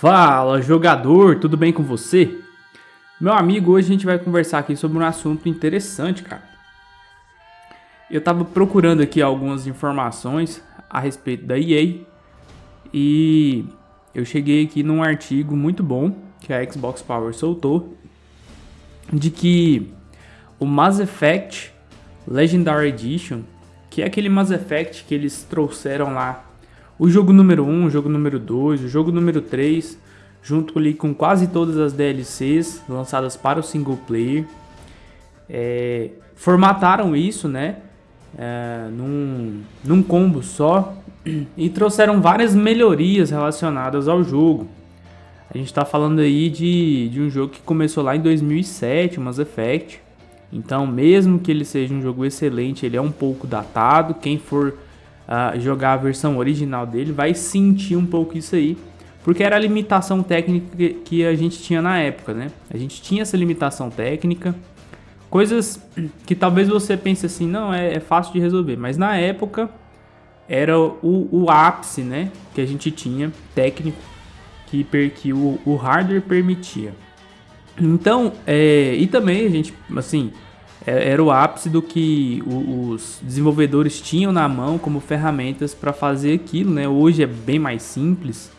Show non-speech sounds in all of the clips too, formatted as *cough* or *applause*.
Fala jogador, tudo bem com você? Meu amigo, hoje a gente vai conversar aqui sobre um assunto interessante, cara. Eu tava procurando aqui algumas informações a respeito da EA e eu cheguei aqui num artigo muito bom que a Xbox Power soltou de que o Mass Effect Legendary Edition, que é aquele Mass Effect que eles trouxeram lá o jogo número 1, o jogo número 2, o jogo número 3, junto ali com quase todas as DLCs lançadas para o single player. É, formataram isso, né? É, num, num combo só e trouxeram várias melhorias relacionadas ao jogo. A gente está falando aí de, de um jogo que começou lá em 2007, o Mass Effect. Então, mesmo que ele seja um jogo excelente, ele é um pouco datado. Quem for uh, jogar a versão original dele, vai sentir um pouco isso aí. Porque era a limitação técnica que, a gente tinha na época, né? A gente tinha essa limitação técnica. Coisas que talvez você pense assim, não, é, é fácil de resolver. Mas na época era o, o ápice, né? Que a gente tinha técnico que, que o, o hardware permitia. Então, é, e também a gente, assim, era o ápice do que os desenvolvedores tinham na mão como ferramentas para fazer aquilo, né? Hoje é bem mais simples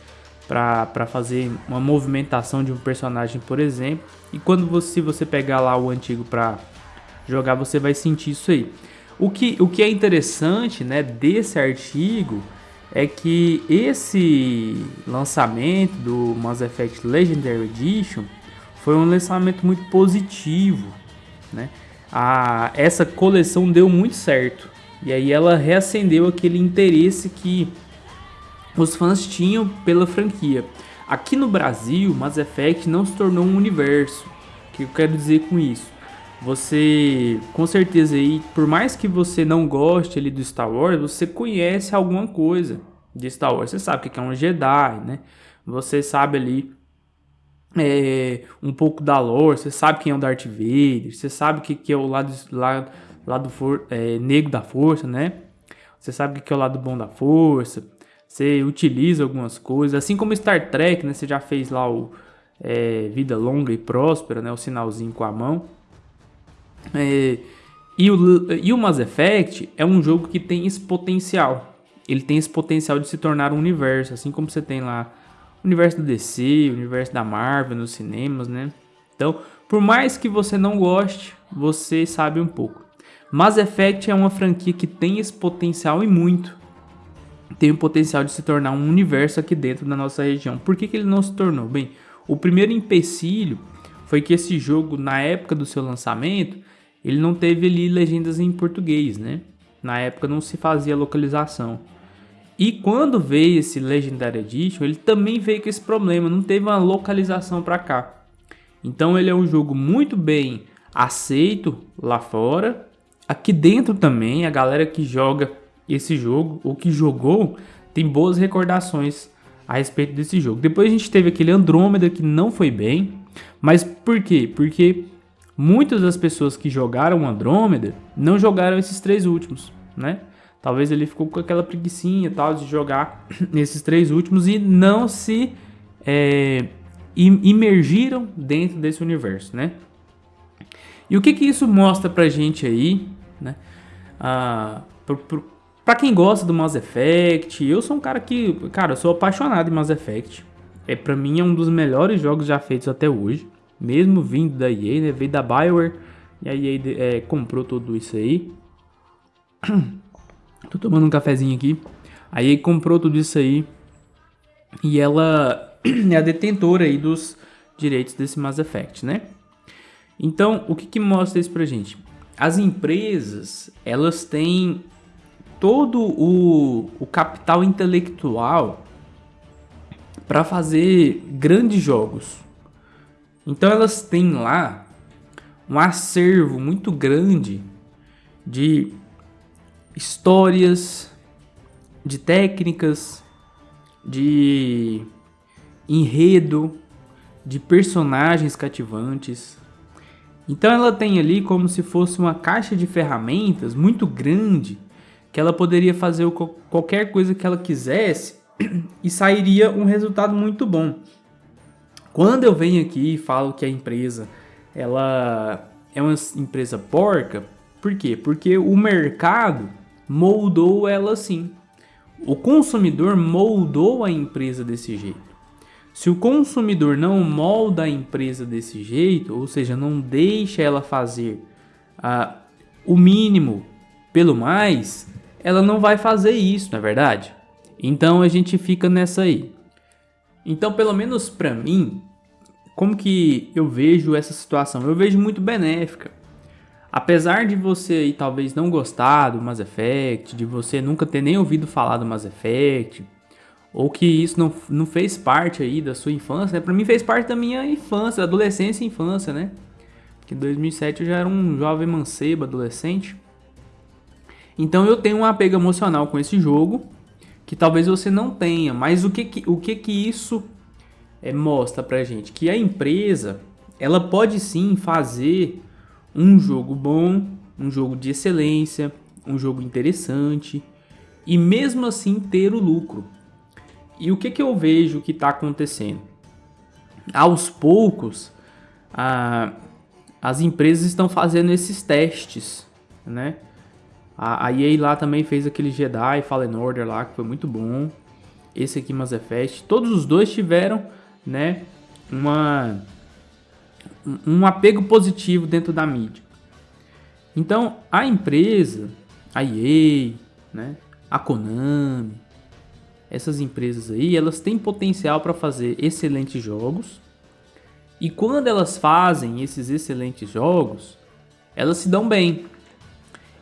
para fazer uma movimentação de um personagem, por exemplo. E quando você, você pegar lá o antigo para jogar, você vai sentir isso aí. O que, o que é interessante né, desse artigo é que esse lançamento do Mass Effect Legendary Edition foi um lançamento muito positivo, né? A, essa coleção deu muito certo. E aí ela reacendeu aquele interesse que os fãs tinham pela franquia. Aqui no Brasil, Mass Effect não se tornou um universo. O que eu quero dizer com isso? Você, com certeza aí, por mais que você não goste ali do Star Wars, você conhece alguma coisa de Star Wars. Você sabe o que é um Jedi, né? Você sabe ali é, um pouco da lore, você sabe quem é o Darth Vader, você sabe que, que é o lado, lado, lado for, é, negro da força, né? Você sabe o que é o lado bom da força, você utiliza algumas coisas, assim como Star Trek, né? Você já fez lá o é, Vida Longa e Próspera, né? O sinalzinho com a mão. É, e, o, e o Mass Effect é um jogo que tem esse potencial. Ele tem esse potencial de se tornar um universo, assim como você tem lá universo do DC, universo da Marvel nos cinemas, né? Então, por mais que você não goste, você sabe um pouco. Mass Effect é uma franquia que tem esse potencial e muito. Tem o potencial de se tornar um universo aqui dentro da nossa região. Por que, que ele não se tornou? Bem, o primeiro empecilho foi que esse jogo, na época do seu lançamento, ele não teve ali legendas em português, né? Na época não se fazia localização. E quando veio esse Legendary Edition, ele também veio com esse problema, não teve uma localização para cá. Então ele é um jogo muito bem aceito lá fora. Aqui dentro também, a galera que joga esse jogo, ou que jogou, tem boas recordações a respeito desse jogo. Depois a gente teve aquele Andrômeda que não foi bem. Mas por quê? Porque muitas das pessoas que jogaram Andrômeda não jogaram esses três últimos, né? Talvez ele ficou com aquela preguiçinha tal de jogar *clears throat* nesses três últimos e não se é, imergiram dentro desse universo, né? E o que que isso mostra pra gente aí, né? Ah, pra quem gosta do Mass Effect, eu sou um cara que, cara, eu sou apaixonado em Mass Effect. É, pra mim é um dos melhores jogos já feitos até hoje. Mesmo vindo da EA, né? Veio da Bioware e a EA é, comprou tudo isso aí. *clears throat* Tô tomando um cafezinho aqui. Aí comprou tudo isso aí. E ela *clears throat* é a detentora aí dos direitos desse Mass Effect, né? Então, o que, que mostra isso pra gente? As empresas, elas têm todo o, o capital intelectual para fazer grandes jogos. Então elas têm lá um acervo muito grande de histórias, de técnicas, de enredo, de personagens cativantes. Então ela tem ali como se fosse uma caixa de ferramentas muito grande que ela poderia fazer qualquer coisa que ela quisesse *clears throat* e sairia um resultado muito bom. Quando eu venho aqui e falo que a empresa ela é uma empresa porca, por quê? Porque o mercado moldou ela assim. O consumidor moldou a empresa desse jeito. Se o consumidor não molda a empresa desse jeito, ou seja, não deixa ela fazer uh, o mínimo pelo mais, ela não vai fazer isso, não é verdade? Então a gente fica nessa aí. Então, pelo menos para mim, como que eu vejo essa situação? Eu vejo muito benéfica. Apesar de você aí, talvez não gostar do Mass Effect, de você nunca ter nem ouvido falar do Mass Effect, ou que isso não, não fez parte aí da sua infância, né? Pra mim fez parte da minha infância, adolescência e infância, né? Que em 2007 eu já era um jovem mancebo, adolescente. Então eu tenho um apego emocional com esse jogo, que talvez você não tenha. Mas o que que, o que, que isso é, mostra pra gente? Que a empresa, ela pode sim fazer um jogo bom, um jogo de excelência, um jogo interessante, e mesmo assim ter o lucro. E o que, que eu vejo que está acontecendo? Aos poucos, a, as empresas estão fazendo esses testes, né? A, a EA lá também fez aquele Jedi Fallen Order lá, que foi muito bom. Esse aqui, Mass Effect. Todos os dois tiveram, né, uma, um apego positivo dentro da mídia. Então, a empresa, a EA, né, a Konami, essas empresas aí, elas têm potencial para fazer excelentes jogos. E quando elas fazem esses excelentes jogos, elas se dão bem.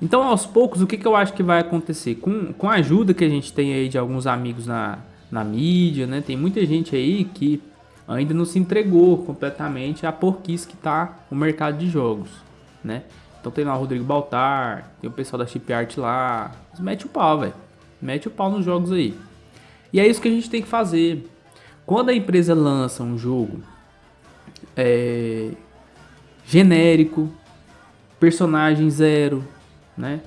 Então, aos poucos, o que, que eu acho que vai acontecer? Com, com a ajuda que a gente tem aí de alguns amigos na, na mídia, né? Tem muita gente aí que ainda não se entregou completamente à porquice que tá o mercado de jogos, né? Então tem lá o Rodrigo Baltar, tem o pessoal da Chip Art lá. Mete o pau, velho. Mete o pau nos jogos aí. E é isso que a gente tem que fazer. Quando a empresa lança um jogo é, genérico, personagem zero, né?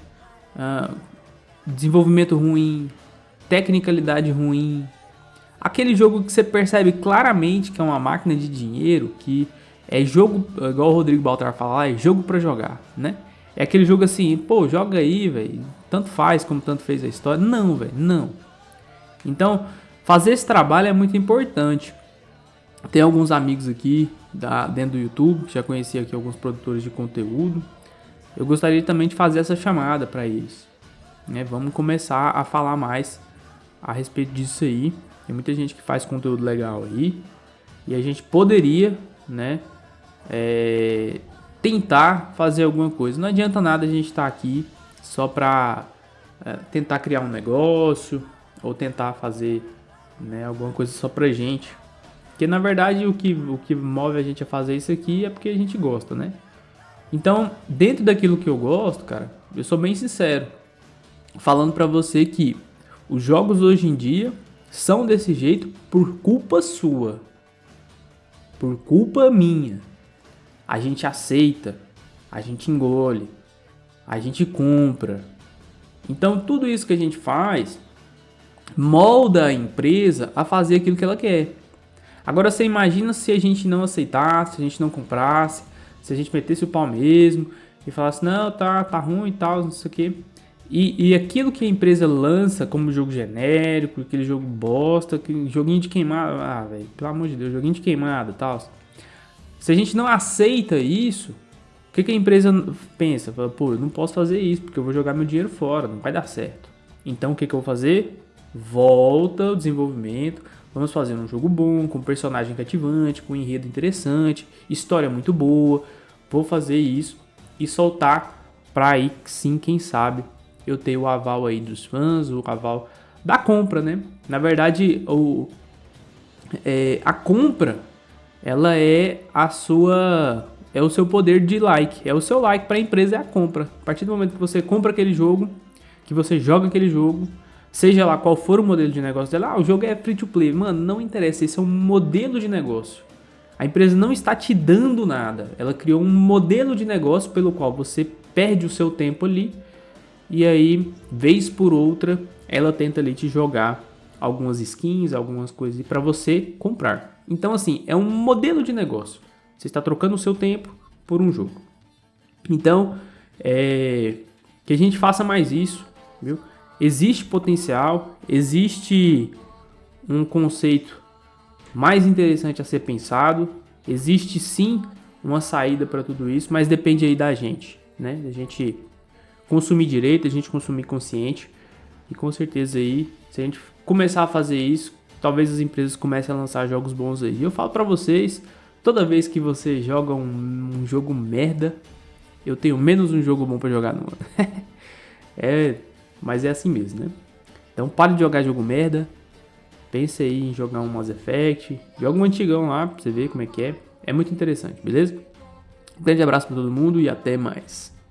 Uh, desenvolvimento ruim, tecnicalidade ruim, aquele jogo que você percebe claramente que é uma máquina de dinheiro, que é jogo, igual o Rodrigo Baltar fala, é jogo para jogar, né? É aquele jogo assim, pô, joga aí, velho, tanto faz como tanto fez a história. Não, velho, não. Então, fazer esse trabalho é muito importante. Tem alguns amigos aqui da, dentro do YouTube, já conheci aqui alguns produtores de conteúdo. Eu gostaria também de fazer essa chamada para eles. Né? Vamos começar a falar mais a respeito disso aí. Tem muita gente que faz conteúdo legal aí. E a gente poderia, né, é, tentar fazer alguma coisa. Não adianta nada a gente estar tá aqui só para é, tentar criar um negócio, ou tentar fazer né, alguma coisa só pra gente. Porque na verdade o que, o que move a gente a fazer isso aqui é porque a gente gosta, né? Então, dentro daquilo que eu gosto, cara, eu sou bem sincero. Falando pra você que os jogos hoje em dia são desse jeito por culpa sua. Por culpa minha. A gente aceita, a gente engole, a gente compra. Então, tudo isso que a gente faz molda a empresa a fazer aquilo que ela quer. Agora você imagina se a gente não aceitasse, se a gente não comprasse, se a gente metesse o pau mesmo e falasse, não, tá, tá ruim e tal, não sei o que. E, e aquilo que a empresa lança como jogo genérico, aquele jogo bosta, aquele joguinho de queimada, ah, velho, pelo amor de Deus, joguinho de queimada tal. Se a gente não aceita isso, o que, que a empresa pensa? Fala, Pô, eu não posso fazer isso porque eu vou jogar meu dinheiro fora, não vai dar certo. Então o que, que eu vou fazer? volta o desenvolvimento, vamos fazer um jogo bom, com personagem cativante, com enredo interessante, história muito boa. Vou fazer isso e soltar para aí sim, quem sabe, eu ter o aval aí dos fãs, o aval da compra, né? Na verdade, o, é, a compra, ela é a sua é o seu poder de like, é o seu like para a empresa é a compra. A partir do momento que você compra aquele jogo, que você joga aquele jogo, Seja lá qual for o modelo de negócio dela, ah, o jogo é free to play. Mano, não interessa, esse é um modelo de negócio. A empresa não está te dando nada. Ela criou um modelo de negócio pelo qual você perde o seu tempo ali e aí, vez por outra, ela tenta ali te jogar algumas skins, algumas coisas para você comprar. Então, assim, é um modelo de negócio. Você está trocando o seu tempo por um jogo. Então, é, que a gente faça mais isso, viu? Existe potencial, existe um conceito mais interessante a ser pensado, existe sim uma saída para tudo isso, mas depende aí da gente, né? Da gente consumir direito, a gente consumir consciente. E com certeza aí, se a gente começar a fazer isso, talvez as empresas comecem a lançar jogos bons aí. E eu falo para vocês, toda vez que você joga um, um, jogo merda, eu tenho menos um jogo bom para jogar no *laughs* É, mas é assim mesmo, né? Então pare de jogar jogo merda. Pense aí em jogar um Mass Effect. Joga um antigão lá pra você ver como é que é. É muito interessante, beleza? Um grande abraço para todo mundo e até mais.